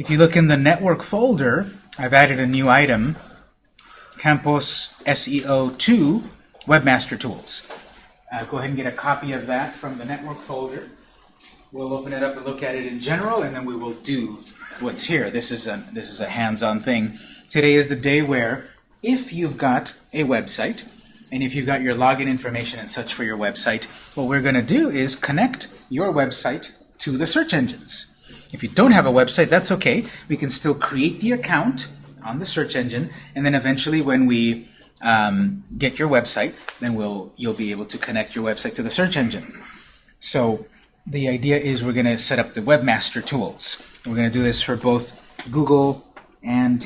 If you look in the network folder, I've added a new item, Campos SEO 2 Webmaster Tools. Uh, go ahead and get a copy of that from the network folder. We'll open it up and look at it in general, and then we will do what's here. This is a, this is a hands-on thing. Today is the day where if you've got a website, and if you've got your login information and such for your website, what we're going to do is connect your website to the search engines. If you don't have a website, that's okay. We can still create the account on the search engine, and then eventually when we um, get your website, then we'll you'll be able to connect your website to the search engine. So the idea is we're going to set up the webmaster tools. We're going to do this for both Google and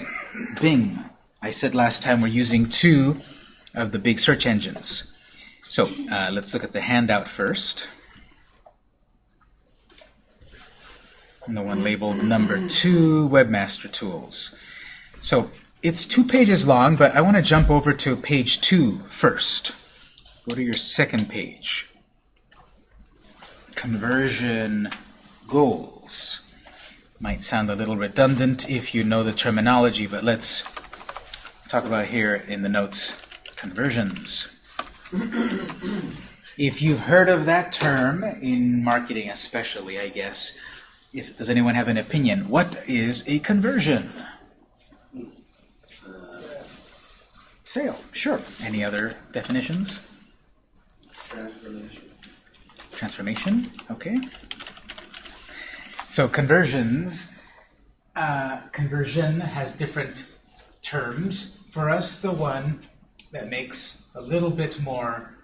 Bing. I said last time we're using two of the big search engines. So uh, let's look at the handout first. And the one labeled number two, Webmaster Tools. So it's two pages long, but I want to jump over to page two first. Go to your second page. Conversion goals. Might sound a little redundant if you know the terminology, but let's talk about here in the notes conversions. if you've heard of that term, in marketing especially, I guess, if does anyone have an opinion? What is a conversion? Sale, sure. Any other definitions? Transformation. Transformation, okay. So conversions, uh, conversion has different terms. For us, the one that makes a little bit more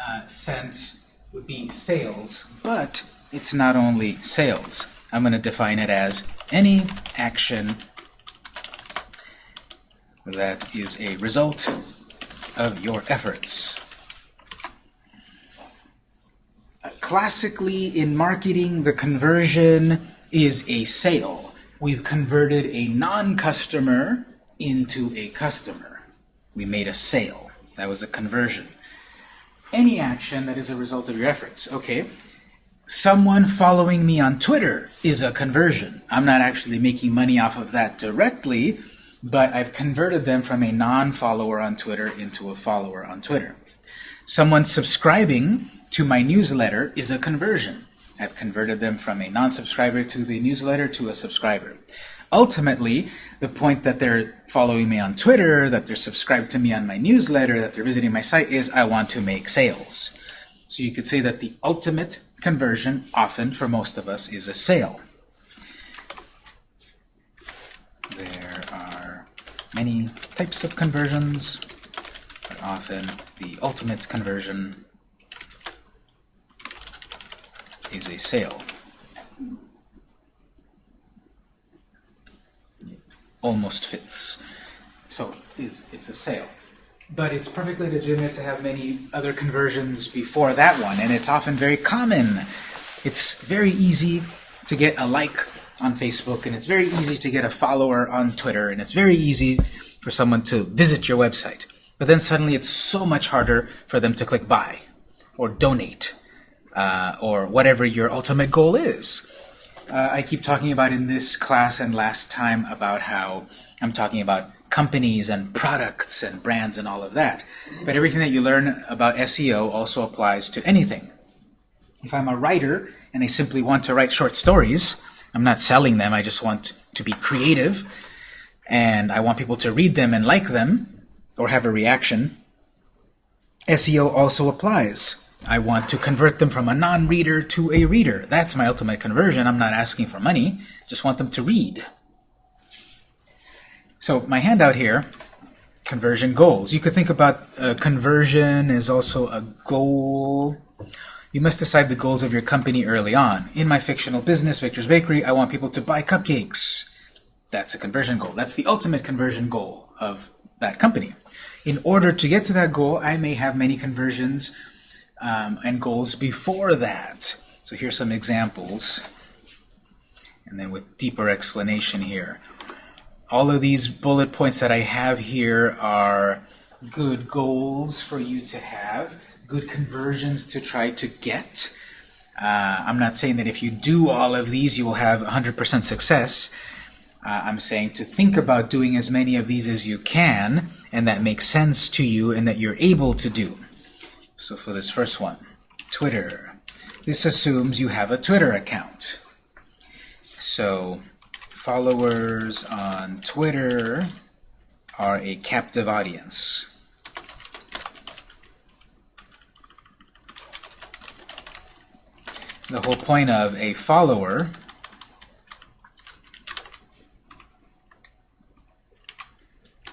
uh, sense would be sales, but it's not only sales. I'm going to define it as any action that is a result of your efforts. Classically, in marketing, the conversion is a sale. We've converted a non-customer into a customer. We made a sale. That was a conversion. Any action that is a result of your efforts. Okay, someone following me on Twitter is a conversion. I'm not actually making money off of that directly, but I've converted them from a non-follower on Twitter into a follower on Twitter. Someone subscribing to my newsletter is a conversion. I've converted them from a non-subscriber to the newsletter to a subscriber. Ultimately, the point that they're following me on Twitter, that they're subscribed to me on my newsletter, that they're visiting my site is I want to make sales. So you could say that the ultimate conversion, often for most of us, is a sale. There are many types of conversions, but often the ultimate conversion is a sale. It almost fits. So is it's a sale. But it's perfectly legitimate to have many other conversions before that one, and it's often very common. It's very easy to get a like on Facebook, and it's very easy to get a follower on Twitter, and it's very easy for someone to visit your website. But then suddenly it's so much harder for them to click buy, or donate, uh, or whatever your ultimate goal is. Uh, I keep talking about in this class and last time about how I'm talking about companies and products and brands and all of that. But everything that you learn about SEO also applies to anything. If I'm a writer and I simply want to write short stories, I'm not selling them, I just want to be creative, and I want people to read them and like them, or have a reaction, SEO also applies. I want to convert them from a non-reader to a reader. That's my ultimate conversion. I'm not asking for money, just want them to read. So my handout here, conversion goals. You could think about uh, conversion as also a goal. You must decide the goals of your company early on. In my fictional business, Victor's Bakery, I want people to buy cupcakes. That's a conversion goal. That's the ultimate conversion goal of that company. In order to get to that goal, I may have many conversions um, and goals before that. So here's some examples, and then with deeper explanation here all of these bullet points that I have here are good goals for you to have, good conversions to try to get. Uh, I'm not saying that if you do all of these you will have 100% success, Uh, I'm saying to think about doing as many of these as you can, and that makes sense to you and that you're able to do. So for this first one, Twitter. This assumes you have a Twitter account. So followers on Twitter are a captive audience. The whole point of a follower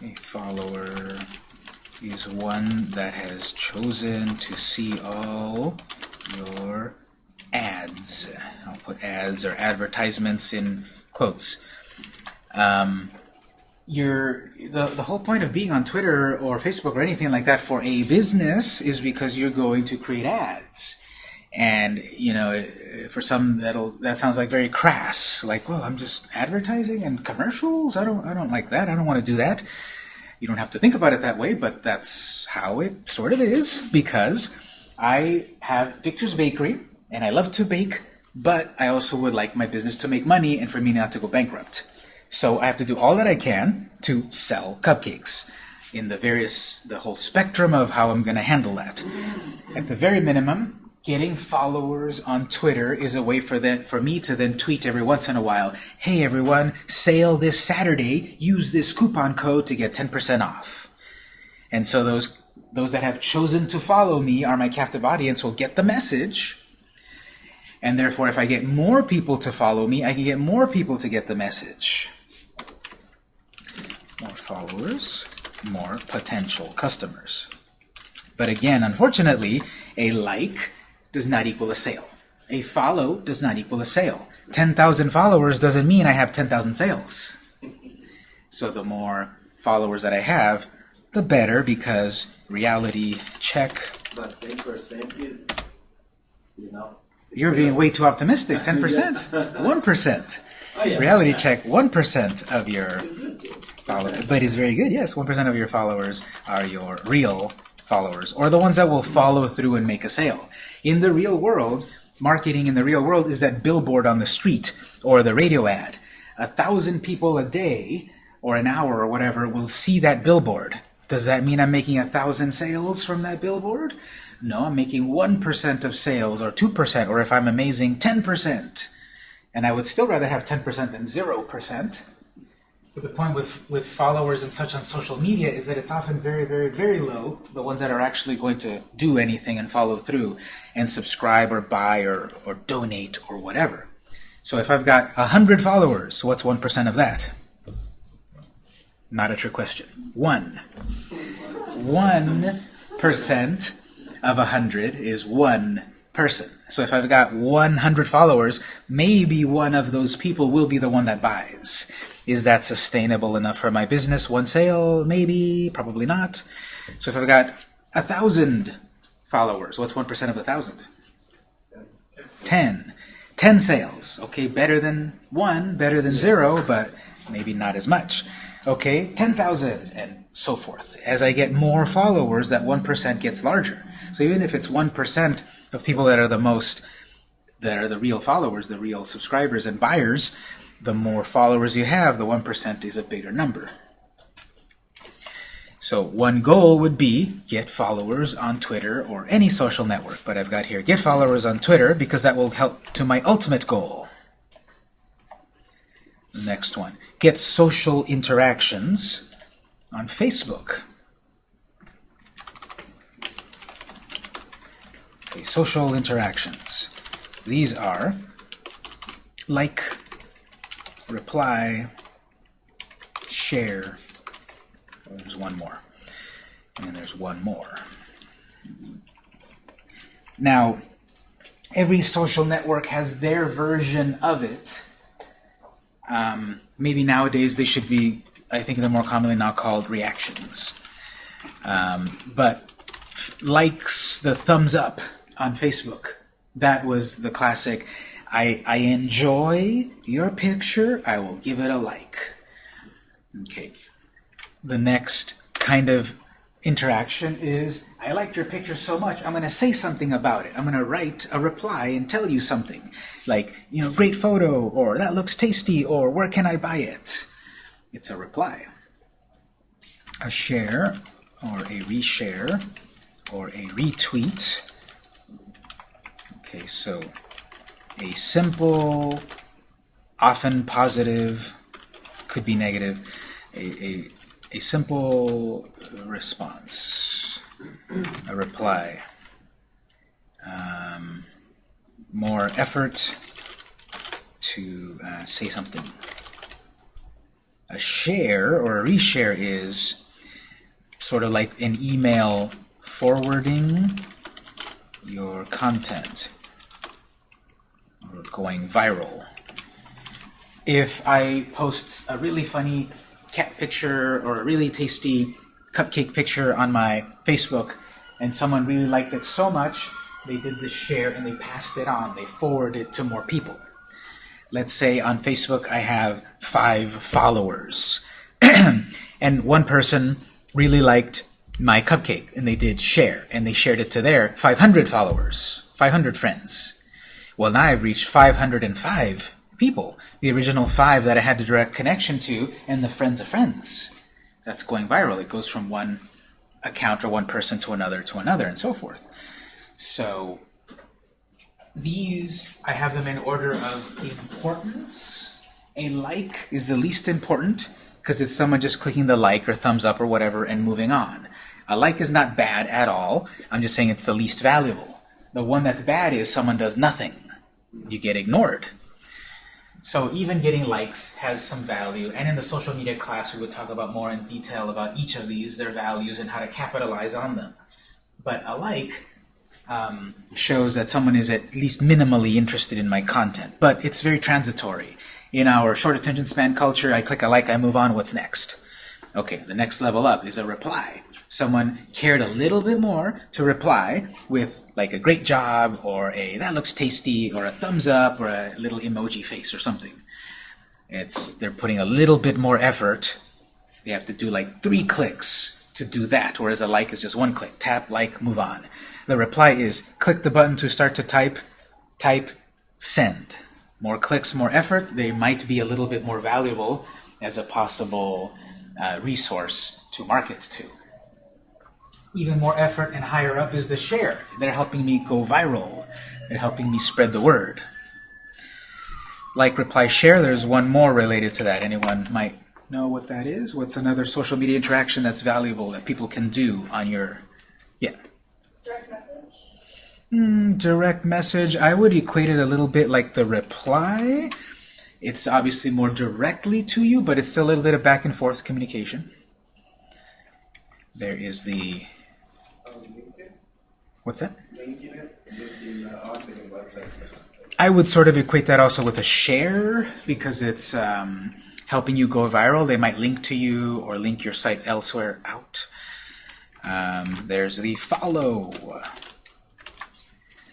a follower is one that has chosen to see all your ads. I'll put ads or advertisements in quotes. Um, your the, the whole point of being on Twitter or Facebook or anything like that for a business is because you're going to create ads. And you know, for some that'll that sounds like very crass. Like, well, I'm just advertising and commercials. I don't I don't like that. I don't want to do that. You don't have to think about it that way, but that's how it sort of is because I have Victor's Bakery and I love to bake, but I also would like my business to make money and for me not to go bankrupt. So I have to do all that I can to sell cupcakes in the various, the whole spectrum of how I'm going to handle that. At the very minimum, getting followers on Twitter is a way for that for me to then tweet every once in a while, hey everyone, sale this Saturday, use this coupon code to get 10% off. And so those those that have chosen to follow me are my captive audience will get the message. And therefore, if I get more people to follow me, I can get more people to get the message. More followers, more potential customers. But again, unfortunately, a like does not equal a sale. A follow does not equal a sale. 10,000 followers doesn't mean I have 10,000 sales. So the more followers that I have, the better because reality check. But ten percent is, you know. You're being way too optimistic. 10%. 1%. Oh, yeah. Reality check 1% of your It's good too. followers. But it's very good, yes. 1% of your followers are your real followers, or the ones that will follow through and make a sale. In the real world, marketing in the real world is that billboard on the street or the radio ad. A thousand people a day or an hour or whatever will see that billboard. Does that mean I'm making a thousand sales from that billboard? No, I'm making 1% of sales or 2%, or if I'm amazing, 10%. And I would still rather have 10% than 0%. But the point with, with followers and such on social media is that it's often very, very, very low, the ones that are actually going to do anything and follow through and subscribe or buy or, or donate or whatever. So if I've got 100 followers, what's 1% of that? Not a trick question. One. 1% of 100 is one person. So if I've got 100 followers, maybe one of those people will be the one that buys. Is that sustainable enough for my business? One sale? Maybe, probably not. So if I've got a thousand followers, what's 1% of a thousand? 10. 10 sales. Okay, better than one, better than zero, but maybe not as much. Okay, 10,000 and so forth. As I get more followers, that 1% gets larger. So even if it's 1% of people that are the most, that are the real followers, the real subscribers and buyers, the more followers you have, the 1% is a bigger number. So one goal would be get followers on Twitter or any social network. But I've got here get followers on Twitter because that will help to my ultimate goal. Next one. Get social interactions on Facebook. Okay, social interactions. These are like, reply, share, there's one more. And there's one more. Now, every social network has their version of it. Um, maybe nowadays they should be, I think they're more commonly now called reactions. Um, but likes, the thumbs up on Facebook, that was the classic. I, I enjoy your picture, I will give it a like. Okay the next kind of interaction is, I liked your picture so much, I'm going to say something about it. I'm going to write a reply and tell you something. Like, you know, great photo, or that looks tasty, or where can I buy it? It's a reply. A share, or a reshare, or a retweet. Okay, so a simple, often positive, could be negative, a, a, a simple response, a reply, um, more effort to uh, say something. A share or a reshare is sort of like an email forwarding your content going viral. If I post a really funny cat picture or a really tasty cupcake picture on my Facebook and someone really liked it so much they did the share and they passed it on. They forwarded it to more people. Let's say on Facebook I have five followers. And one person really liked my cupcake and they did share and they shared it to their 500 followers 500 friends well now I've reached 505 people the original five that I had a direct connection to and the friends of friends that's going viral. It goes from one account or one person to another to another and so forth. So these, I have them in order of importance. A like is the least important because it's someone just clicking the like or thumbs up or whatever and moving on. A like is not bad at all. I'm just saying it's the least valuable. The one that's bad is someone does nothing. You get ignored. So even getting likes has some value, and in the social media class we would talk about more in detail about each of these, their values, and how to capitalize on them. But a like um, shows that someone is at least minimally interested in my content, but it's very transitory. In our short attention span culture, I click a like, I move on, what's next? Okay, the next level up is a reply. Someone cared a little bit more to reply with like a great job or a that looks tasty or a thumbs up or a little emoji face or something. It's they're putting a little bit more effort. They have to do like three clicks to do that, whereas a like is just one click. Tap, like, move on. The reply is click the button to start to type, type, send. More clicks, more effort. They might be a little bit more valuable as a possible uh, resource to market to. Even more effort and higher up is the share. They're helping me go viral. They're helping me spread the word. Like reply share, there's one more related to that. Anyone might know what that is? What's another social media interaction that's valuable that people can do on your... Yeah. Direct message? Mm, direct message, I would equate it a little bit like the reply. It's obviously more directly to you, but it's still a little bit of back and forth communication. There is the... What's that? I would sort of equate that also with a share because it's um, helping you go viral. They might link to you or link your site elsewhere out. Um, there's the follow.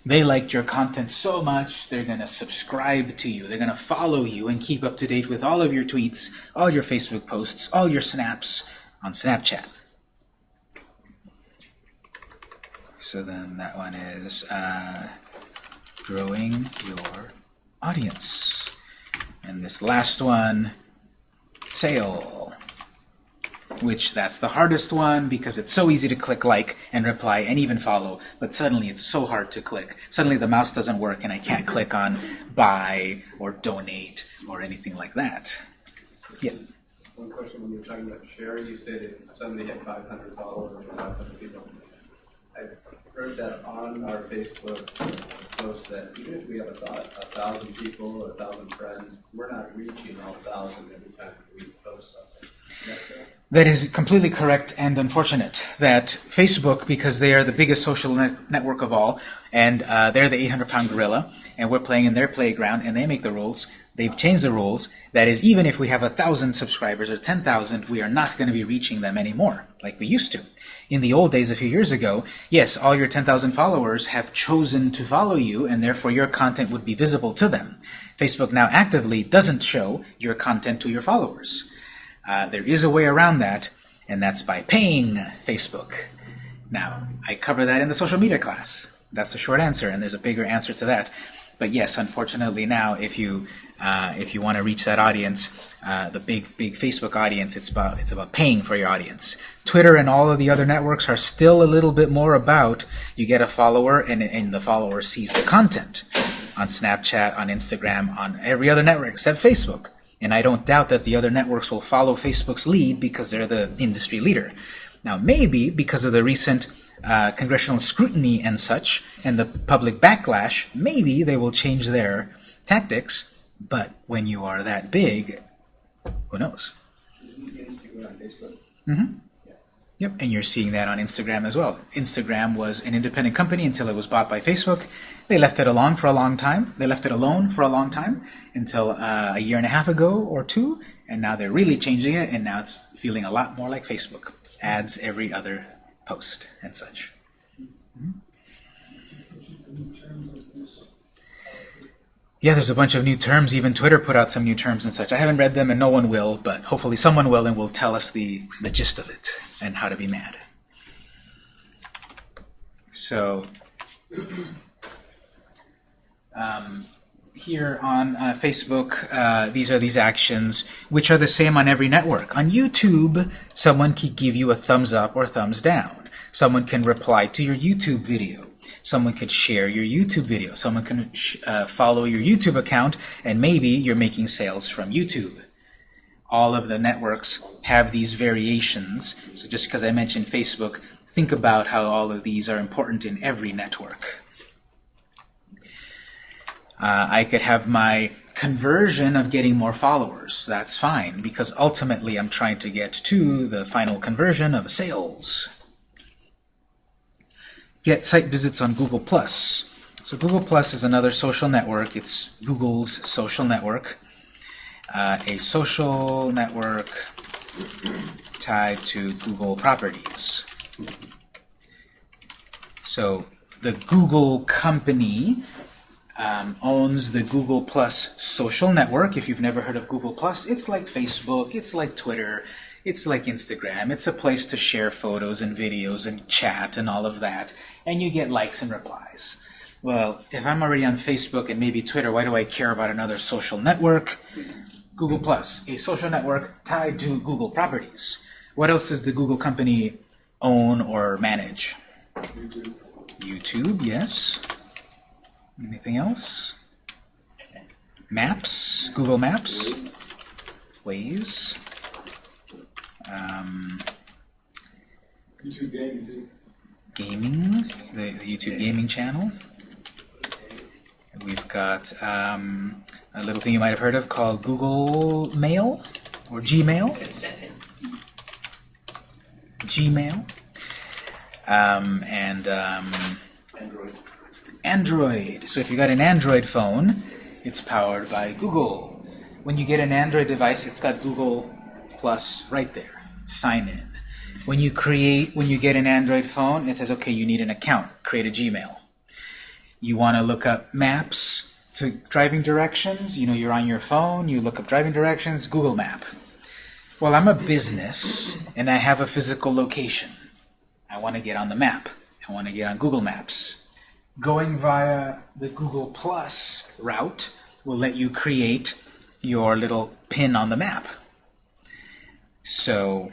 They liked your content so much, they're going to subscribe to you. They're going to follow you and keep up to date with all of your tweets, all your Facebook posts, all your snaps on Snapchat. So then that one is uh, growing your audience. And this last one, sale which that's the hardest one because it's so easy to click like and reply and even follow, but suddenly it's so hard to click. Suddenly the mouse doesn't work and I can't click on buy or donate or anything like that. Yeah. One question when you were talking about share, you said if somebody had 500 followers or 500 people. I've heard that on our Facebook post that even if we have a, thought, a thousand people a thousand friends, we're not reaching all thousand every time we post something. That is completely correct and unfortunate that Facebook, because they are the biggest social net network of all, and uh, they're the 800-pound gorilla, and we're playing in their playground, and they make the rules, they've changed the rules. That is, even if we have a 1,000 subscribers or 10,000, we are not going to be reaching them anymore, like we used to. In the old days, a few years ago, yes, all your 10,000 followers have chosen to follow you, and therefore your content would be visible to them. Facebook now actively doesn't show your content to your followers. Uh, there is a way around that, and that's by paying Facebook. Now, I cover that in the social media class. That's the short answer, and there's a bigger answer to that. But yes, unfortunately now, if you uh, if you want to reach that audience, uh, the big big Facebook audience, it's about it's about paying for your audience. Twitter and all of the other networks are still a little bit more about you get a follower and, and the follower sees the content on Snapchat, on Instagram, on every other network except Facebook. And I don't doubt that the other networks will follow Facebook's lead because they're the industry leader. Now, maybe because of the recent uh, congressional scrutiny and such, and the public backlash, maybe they will change their tactics. But when you are that big, who knows? On Facebook? Yep, and you're seeing that on Instagram as well. Instagram was an independent company until it was bought by Facebook. They left it alone for a long time. They left it alone for a long time until uh, a year and a half ago or two, and now they're really changing it, and now it's feeling a lot more like Facebook. Ads every other post and such. Yeah, there's a bunch of new terms. Even Twitter put out some new terms and such. I haven't read them, and no one will, but hopefully someone will and will tell us the, the gist of it and how to be mad. So, um, here on uh, Facebook, uh, these are these actions, which are the same on every network. On YouTube, someone can give you a thumbs up or thumbs down. Someone can reply to your YouTube video. Someone could share your YouTube video. Someone can uh, follow your YouTube account, and maybe you're making sales from YouTube. All of the networks have these variations. So just because I mentioned Facebook, think about how all of these are important in every network. Uh, I could have my conversion of getting more followers. That's fine, because ultimately I'm trying to get to the final conversion of sales. Get site visits on Google+. So Google Plus is another social network. It's Google's social network. Uh, a social network tied to Google properties. So the Google company um, owns the Google Plus social network. If you've never heard of Google Plus, it's like Facebook, it's like Twitter, it's like Instagram. It's a place to share photos and videos and chat and all of that, and you get likes and replies. Well, if I'm already on Facebook and maybe Twitter, why do I care about another social network? Google Plus, a social network tied to Google properties. What else does the Google company own or manage? YouTube. YouTube, yes. Anything else? Maps, Google Maps, Waze. Um, YouTube gaming too. Gaming, the, the YouTube gaming channel. We've got um, a little thing you might have heard of called Google Mail or Gmail. Gmail. Um, and um, Android. Android. So if you got an Android phone, it's powered by Google. When you get an Android device, it's got Google Plus right there. Sign in. When you create, when you get an Android phone, it says, okay, you need an account. Create a Gmail. You want to look up maps to driving directions. You know, you're on your phone. You look up driving directions. Google Map. Well, I'm a business and I have a physical location. I want to get on the map. I want to get on Google Maps going via the Google Plus route will let you create your little pin on the map. So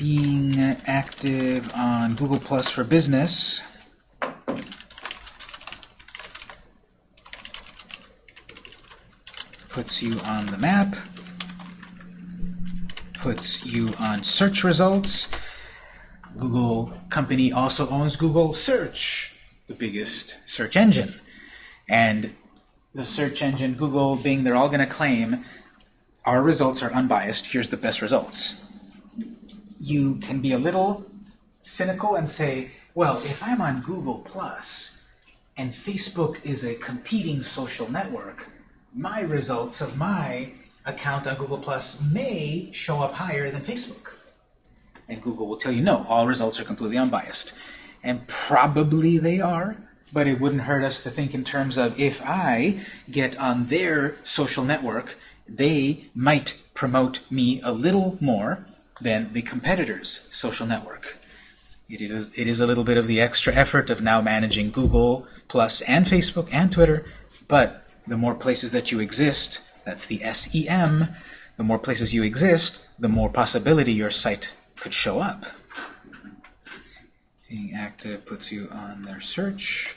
being active on Google Plus for Business puts you on the map, puts you on search results. Google company also owns Google Search, the biggest search engine. And the search engine, Google, Bing, they're all going to claim our results are unbiased. Here's the best results. You can be a little cynical and say, well, if I'm on Google Plus and Facebook is a competing social network, my results of my account on Google Plus may show up higher than Facebook. And Google will tell you, no, all results are completely unbiased. And probably they are, but it wouldn't hurt us to think in terms of if I get on their social network, they might promote me a little more than the competitor's social network. It is, it is a little bit of the extra effort of now managing Google Plus and Facebook and Twitter, but the more places that you exist, that's the SEM, the more places you exist, the more possibility your site could show up. Being active puts you on their search,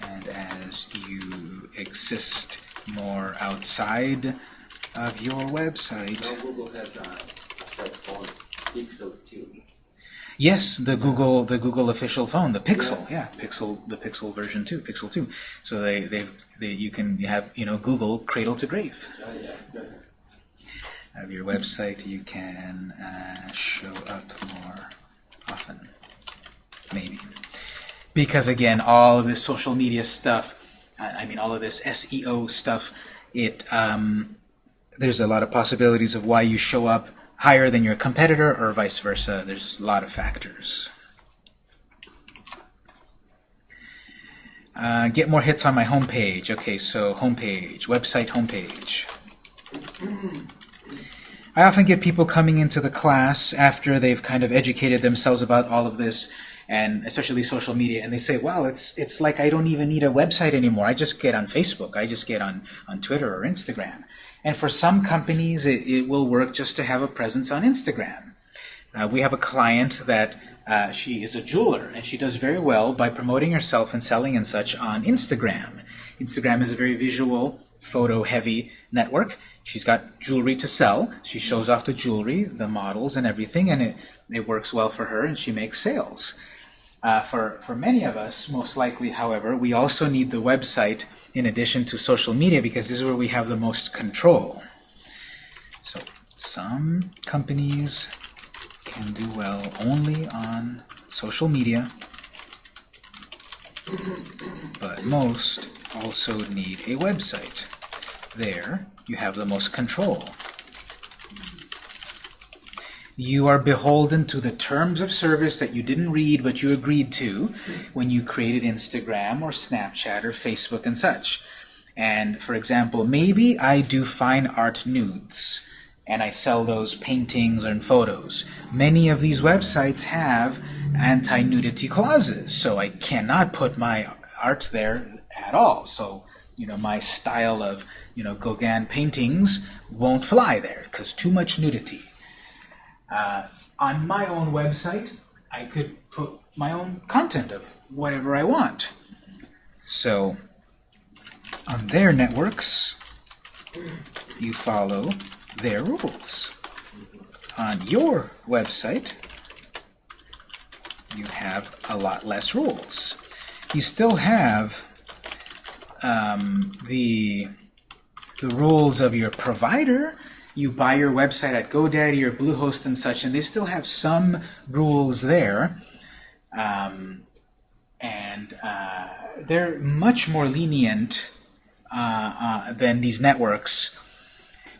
and as you exist more outside of your website. Now Google has a, a cell phone, Pixel 2. Yes, the Google the Google official phone, the Pixel, yeah, Pixel the Pixel version two, Pixel two. So they they they you can have you know Google cradle to grave. Oh, yeah, yeah. Of your website, you can uh, show up more often, maybe, because again, all of this social media stuff, I I mean, all of this SEO stuff, it um, there's a lot of possibilities of why you show up higher than your competitor or vice versa. There's a lot of factors. Uh, get more hits on my homepage. Okay, so homepage, website homepage. I often get people coming into the class after they've kind of educated themselves about all of this, and especially social media, and they say, "Well, it's it's like I don't even need a website anymore. I just get on Facebook. I just get on on Twitter or Instagram." And for some companies, it, it will work just to have a presence on Instagram. Uh, we have a client that uh, she is a jeweler, and she does very well by promoting herself and selling and such on Instagram. Instagram is a very visual, photo-heavy network. She's got jewelry to sell. She shows off the jewelry, the models, and everything, and it, it works well for her, and she makes sales. Uh, for, for many of us, most likely, however, we also need the website in addition to social media because this is where we have the most control. So some companies can do well only on social media, but most also need a website. There, you have the most control. You are beholden to the terms of service that you didn't read but you agreed to when you created Instagram or Snapchat or Facebook and such. And for example, maybe I do fine art nudes and I sell those paintings and photos. Many of these websites have anti-nudity clauses, so I cannot put my art there at all. So, you know, my style of, you know, Gauguin paintings won't fly there because too much nudity. Uh, on my own website, I could put my own content of whatever I want. So, on their networks, you follow their rules. On your website, you have a lot less rules. You still have um, the the rules of your provider. You buy your website at GoDaddy or Bluehost and such, and they still have some rules there. Um, and uh, they're much more lenient uh, uh, than these networks.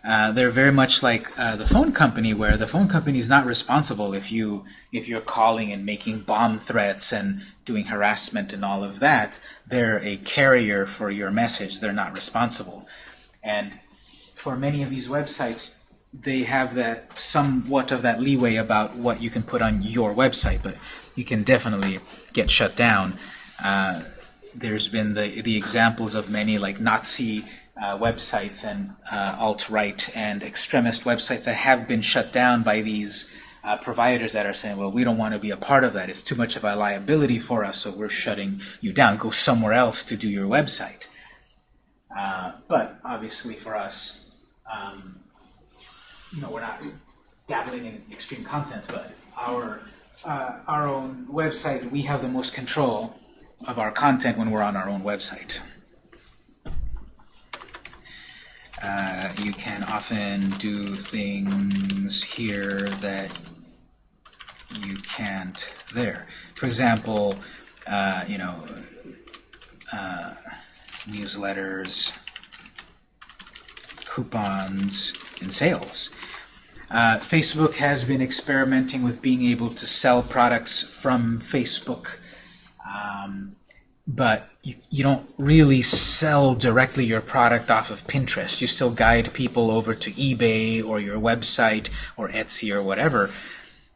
Uh, they're very much like uh, the phone company, where the phone company is not responsible if you if you're calling and making bomb threats and doing harassment and all of that. They're a carrier for your message. They're not responsible. And for many of these websites, they have that somewhat of that leeway about what you can put on your website, but you can definitely get shut down. Uh, there's been the the examples of many like Nazi uh, websites and uh, alt-right and extremist websites that have been shut down by these uh, providers that are saying, well, we don't want to be a part of that. It's too much of a liability for us, so we're shutting you down. Go somewhere else to do your website. Uh, but obviously for us, um, you know, we're not dabbling in extreme content, but our uh, our own website, we have the most control of our content when we're on our own website. Uh, you can often do things here that you can't there. For example, uh, you know, uh, newsletters, coupons, and sales. Uh, Facebook has been experimenting with being able to sell products from Facebook. Um, but you, you don't really sell directly your product off of Pinterest. You still guide people over to eBay or your website or Etsy or whatever.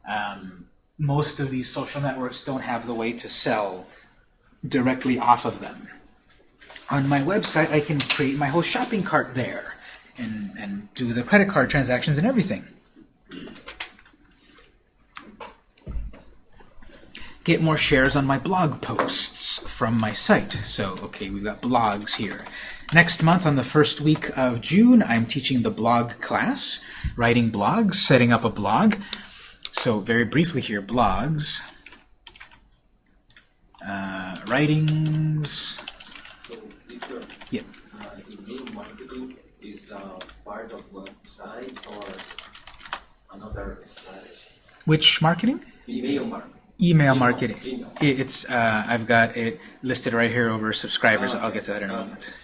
Um, most of these social networks don't have the way to sell directly off of them. On my website, I can create my whole shopping cart there and, and do the credit card transactions and everything. Get more shares on my blog posts from my site. So, okay, we've got blogs here. Next month, on the first week of June, I'm teaching the blog class, writing blogs, setting up a blog. So, very briefly here, blogs, uh, writings, So, teacher, yeah. uh, email marketing is uh, part of website or another strategy? Which marketing? Email marketing. Email Email, marketing. email. It's uh, I've got it listed right here over subscribers. Oh, I'll get to that in a okay. moment.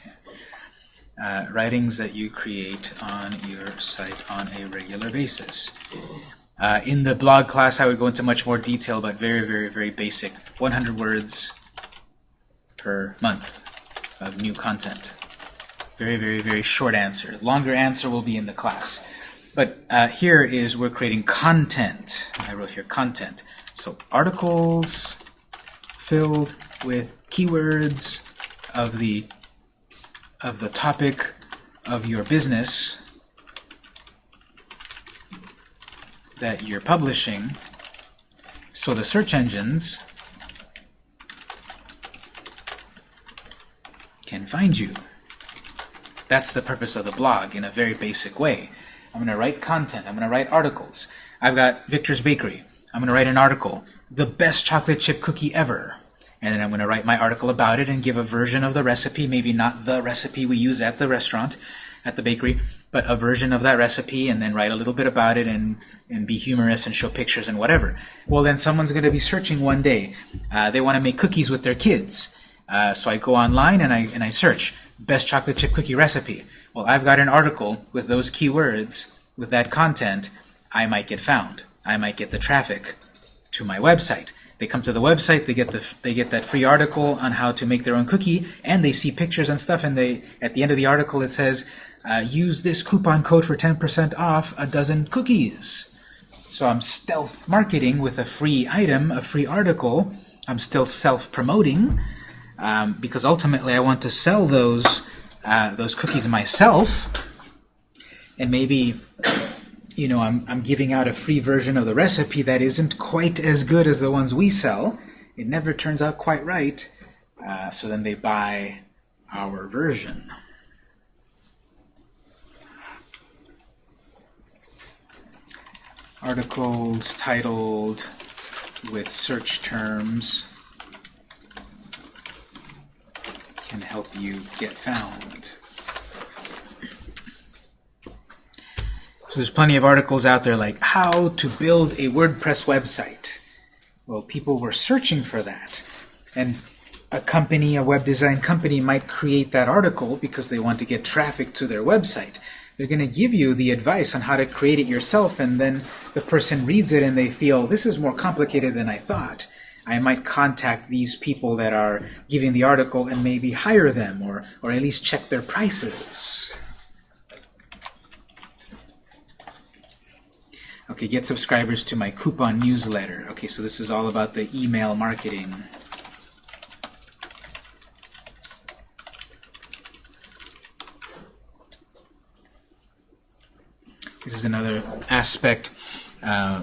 Uh, writings that you create on your site on a regular basis. Uh, in the blog class, I would go into much more detail, but very, very, very basic. 100 words per month of new content. Very, very, very short answer. Longer answer will be in the class. But uh, here is we're creating content. I wrote here content. So articles filled with keywords of the of the topic of your business that you're publishing. So the search engines can find you. That's the purpose of the blog in a very basic way. I'm going to write content. I'm going to write articles. I've got Victor's Bakery. I'm going to write an article. The best chocolate chip cookie ever. And then I'm going to write my article about it and give a version of the recipe, maybe not the recipe we use at the restaurant, at the bakery, but a version of that recipe and then write a little bit about it and, and be humorous and show pictures and whatever. Well, then someone's going to be searching one day. Uh, they want to make cookies with their kids. Uh, so I go online and I, and I search best chocolate chip cookie recipe. Well, I've got an article with those keywords, with that content, I might get found. I might get the traffic to my website. They come to the website, they get the they get that free article on how to make their own cookie, and they see pictures and stuff. And they at the end of the article it says, uh, "Use this coupon code for 10% off a dozen cookies." So I'm stealth marketing with a free item, a free article. I'm still self-promoting um, because ultimately I want to sell those uh, those cookies myself, and maybe you know I'm I'm giving out a free version of the recipe that isn't quite as good as the ones we sell. It never turns out quite right, uh, so then they buy our version. Articles titled with search terms can help you get found. So there's plenty of articles out there like how to build a WordPress website. Well, people were searching for that. And a company, a web design company might create that article because they want to get traffic to their website. They're going to give you the advice on how to create it yourself and then the person reads it and they feel this is more complicated than I thought. I might contact these people that are giving the article and maybe hire them or, or at least check their prices. Okay, get subscribers to my coupon newsletter. Okay, so this is all about the email marketing. This is another aspect uh,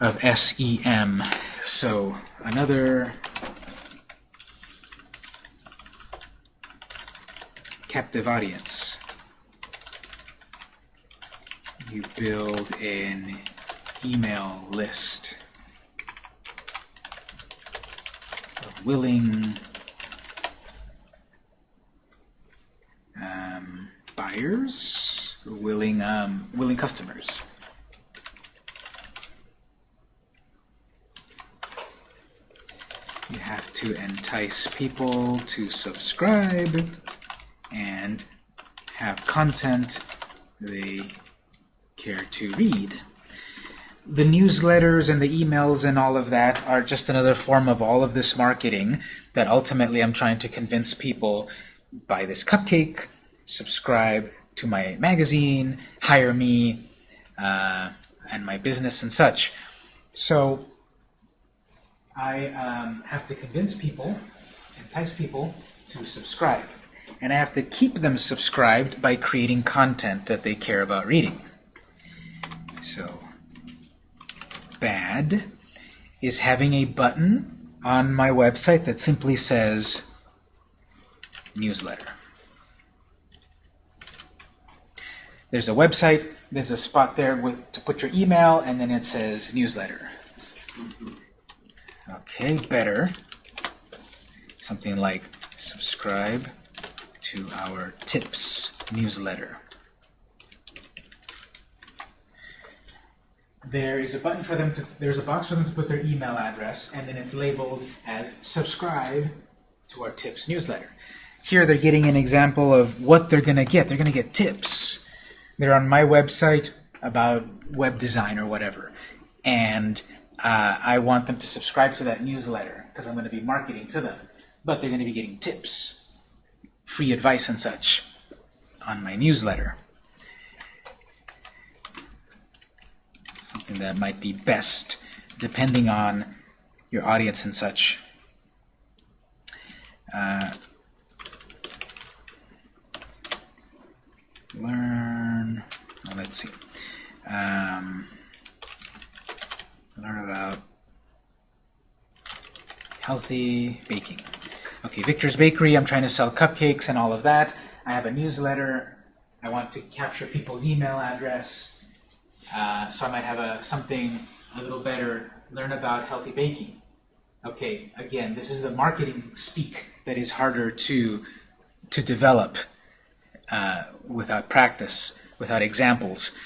of SEM. So another captive audience. You build an email list of willing um, buyers, willing um, willing customers. You have to entice people to subscribe and have content they care to read. The newsletters and the emails and all of that are just another form of all of this marketing that ultimately I'm trying to convince people buy this cupcake, subscribe to my magazine, hire me, uh, and my business and such. So I um, have to convince people, entice people to subscribe. And I have to keep them subscribed by creating content that they care about reading. So, bad is having a button on my website that simply says newsletter. There's a website, there's a spot there with, to put your email, and then it says newsletter. Okay, better. Something like subscribe to our tips newsletter. There is a button for them to, there's a box for them to put their email address, and then it's labeled as subscribe to our tips newsletter. Here they're getting an example of what they're going to get. They're going to get tips. They're on my website about web design or whatever. And uh, I want them to subscribe to that newsletter because I'm going to be marketing to them. But they're going to be getting tips, free advice and such on my newsletter. Something that might be best depending on your audience and such. Uh, learn, well, let's see. Um, learn about healthy baking. Okay, Victor's Bakery, I'm trying to sell cupcakes and all of that. I have a newsletter. I want to capture people's email address. Uh, so I might have a something a little better, learn about healthy baking. Okay, again, this is the marketing speak that is harder to, to develop uh, without practice, without examples.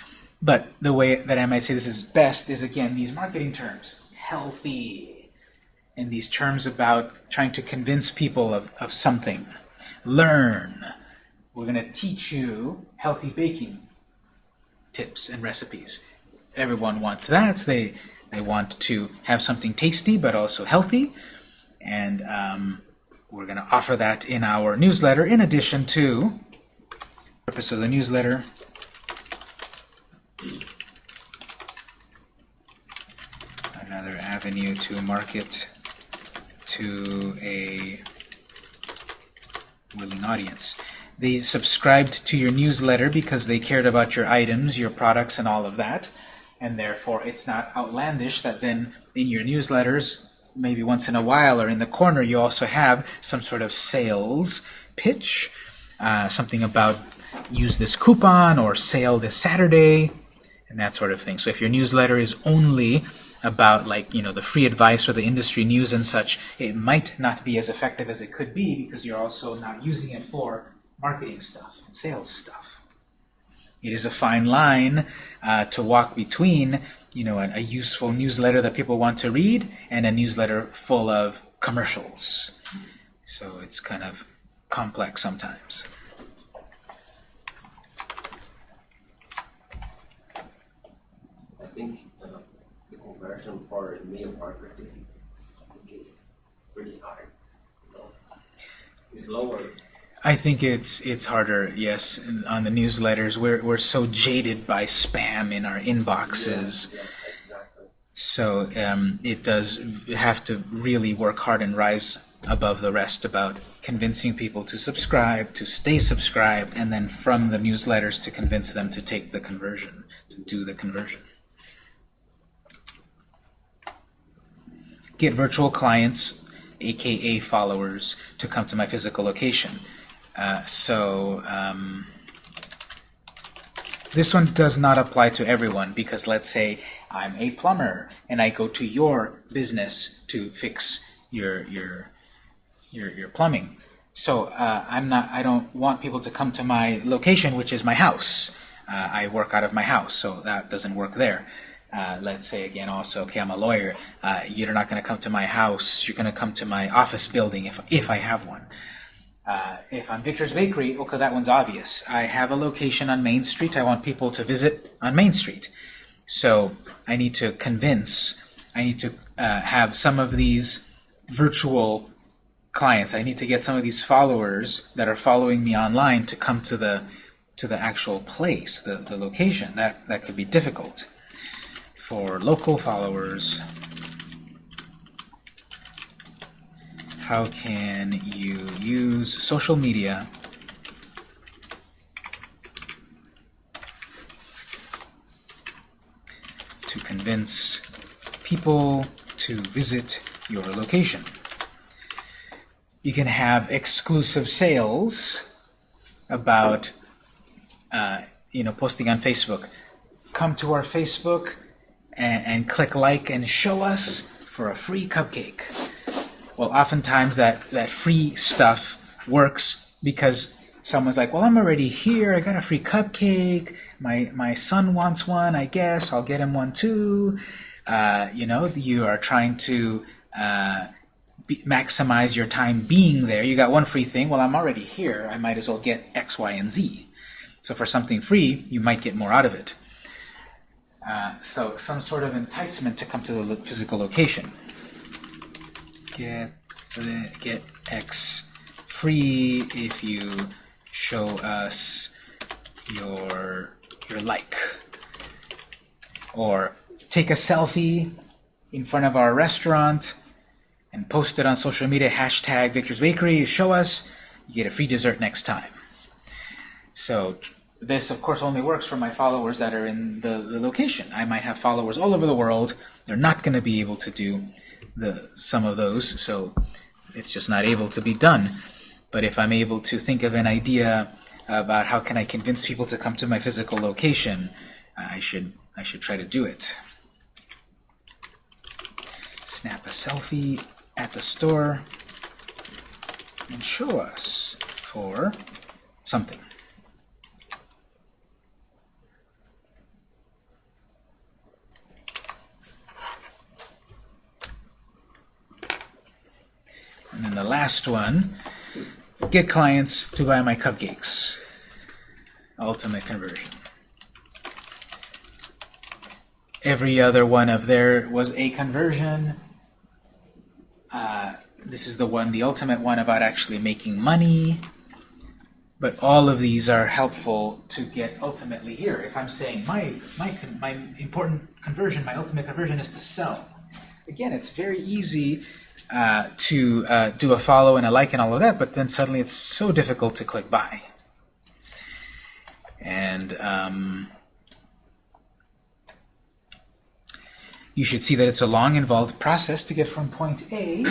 But the way that I might say this is best is, again, these marketing terms. Healthy. And these terms about trying to convince people of, of something. Learn. We're going to teach you healthy baking tips and recipes. Everyone wants that. They, they want to have something tasty but also healthy. And um, we're going to offer that in our newsletter in addition to purpose of the newsletter another avenue to market to a willing audience. They subscribed to your newsletter because they cared about your items, your products, and all of that, and therefore it's not outlandish that then in your newsletters, maybe once in a while or in the corner, you also have some sort of sales pitch, uh, something about use this coupon or sale this Saturday, and that sort of thing. So if your newsletter is only about like you know the free advice or the industry news and such, it might not be as effective as it could be because you're also not using it for marketing stuff, sales stuff. It is a fine line uh, to walk between you know a, a useful newsletter that people want to read and a newsletter full of commercials. So it's kind of complex sometimes. Think uh, the conversion for email marketing, I think is pretty. You know? It's lower. I think it's it's harder, yes, on the newsletters. We're we're so jaded by spam in our inboxes. Yeah, exactly. So um, it does have to really work hard and rise above the rest about convincing people to subscribe, to stay subscribed, and then from the newsletters to convince them to take the conversion, to do the conversion. Get virtual clients, aka followers, to come to my physical location. Uh, so um, this one does not apply to everyone because let's say I'm a plumber and I go to your business to fix your your your, your plumbing. So uh, I'm not. I don't want people to come to my location, which is my house. Uh, I work out of my house, so that doesn't work there. Uh, let's say again also, okay, I'm a lawyer. Uh, you're not going to come to my house. You're going to come to my office building if if I have one. Uh, if I'm Victor's Bakery, okay, that one's obvious. I have a location on Main Street. I want people to visit on Main Street. So I need to convince, I need to uh, have some of these virtual clients. I need to get some of these followers that are following me online to come to the to the actual place, the, the location. That, that could be difficult. For local followers. How can you use social media to convince people to visit your location? You can have exclusive sales about, uh, you know, posting on Facebook. Come to our Facebook and, and click like and show us for a free cupcake. Well, oftentimes that, that free stuff works because someone's like, well, I'm already here. I got a free cupcake. My, my son wants one, I guess. I'll get him one too. Uh, you know, you are trying to uh, be, maximize your time being there. You got one free thing. Well, I'm already here. I might as well get X, Y, and Z. So for something free, you might get more out of it. Uh, so some sort of enticement to come to the physical location. Get the, get X free if you show us your your like. Or take a selfie in front of our restaurant and post it on social media, hashtag Victor's Bakery, show us, you get a free dessert next time. So this, of course, only works for my followers that are in the, the location. I might have followers all over the world. They're not going to be able to do the some of those, so it's just not able to be done. But if I'm able to think of an idea about how can I convince people to come to my physical location, I should I should try to do it. Snap a selfie at the store and show us for something. And then the last one, get clients to buy my cupcakes. Ultimate conversion. Every other one of there was a conversion. Uh, this is the one, the ultimate one about actually making money. But all of these are helpful to get ultimately here. If I'm saying my my my important conversion, my ultimate conversion is to sell. Again, it's very easy uh, to uh, do a follow and a like and all of that, but then suddenly it's so difficult to click buy. And um, you should see that it's a long, involved process to get from point A,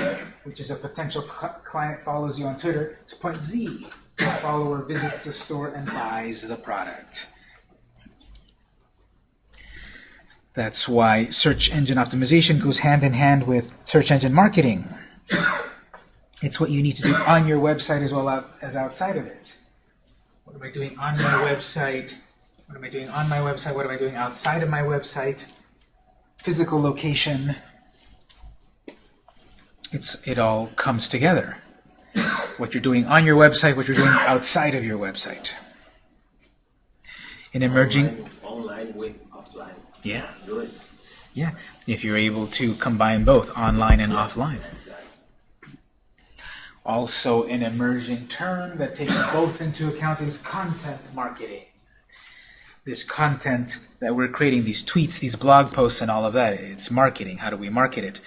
which is a potential cl- client follows you on Twitter, to point Z, a follower visits the store and buys the product. That's why search engine optimization goes hand in hand with search engine marketing. It's what you need to do on your website as well as outside of it. What am I doing on my website? What am I doing on my website? What am I doing outside of my website? Physical location. It's it all comes together. What you're doing on your website, what you're doing outside of your website. In emerging, Online, online with offline. Yeah, Good. yeah. If you're able to combine both online and offline. Also, an emerging term that takes both into account is content marketing. This content that we're creating, these tweets, these blog posts, and all of that, it's marketing. How do we market it?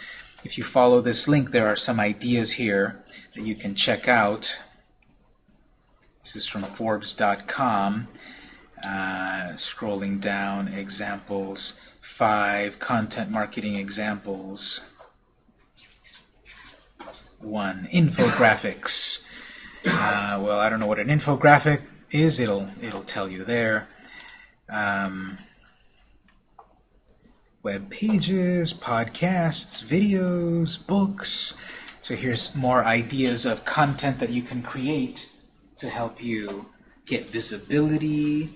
If you follow this link, there are some ideas here that you can check out. This is from Forbes.com. Uh, scrolling down, examples, five content marketing examples. One, infographics. Uh, well, I don't know what an infographic is. It'll it'll tell you there. Um, web pages, podcasts, videos, books. So here's more ideas of content that you can create to help you get visibility,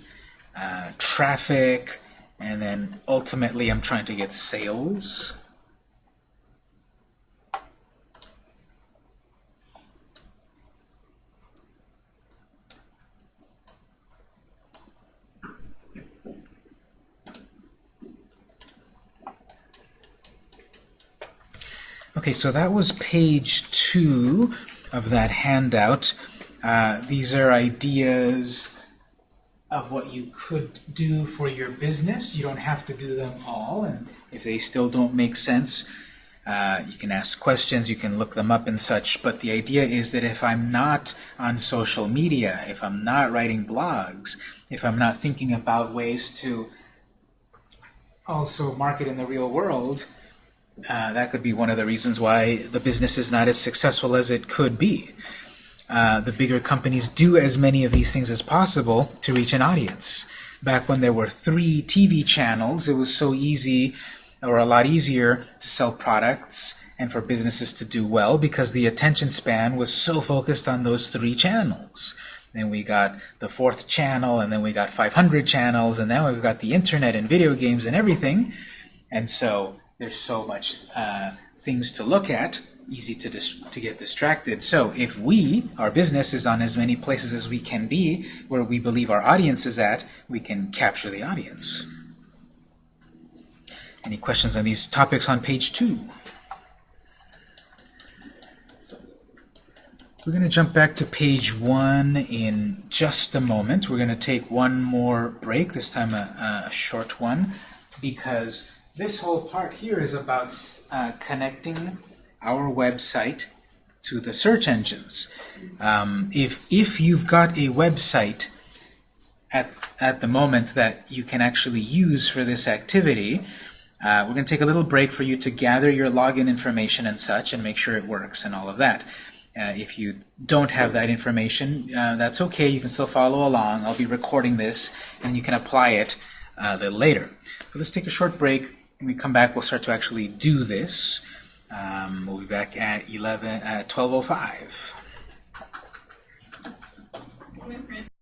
uh, traffic, and then ultimately I'm trying to get sales. Okay, so that was page two of that handout. Uh, these are ideas of what you could do for your business. You don't have to do them all, and if they still don't make sense, uh, you can ask questions, you can look them up and such, but the idea is that if I'm not on social media, if I'm not writing blogs, if I'm not thinking about ways to also market in the real world, uh, that could be one of the reasons why the business is not as successful as it could be. Uh, the bigger companies do as many of these things as possible to reach an audience. Back when there were three TV channels, it was so easy or a lot easier to sell products and for businesses to do well because the attention span was so focused on those three channels. Then we got the fourth channel, and then we got 500 channels, and now we've got the internet and video games and everything. And so there's so much uh, things to look at, easy to, to get distracted. So if we, our business, is on as many places as we can be, where we believe our audience is at, we can capture the audience. Any questions on these topics on page two? We're going to jump back to page one in just a moment. We're going to take one more break, this time a, a short one, because this whole part here is about uh, connecting our website to the search engines. Um, if, if you've got a website at, at the moment that you can actually use for this activity, uh, we're going to take a little break for you to gather your login information and such and make sure it works and all of that. Uh, if you don't have that information, uh, that's okay. You can still follow along. I'll be recording this, and you can apply it uh, a little later. So let's take a short break. When we come back, we'll start to actually do this. Um, we'll be back at 11 at 12:05.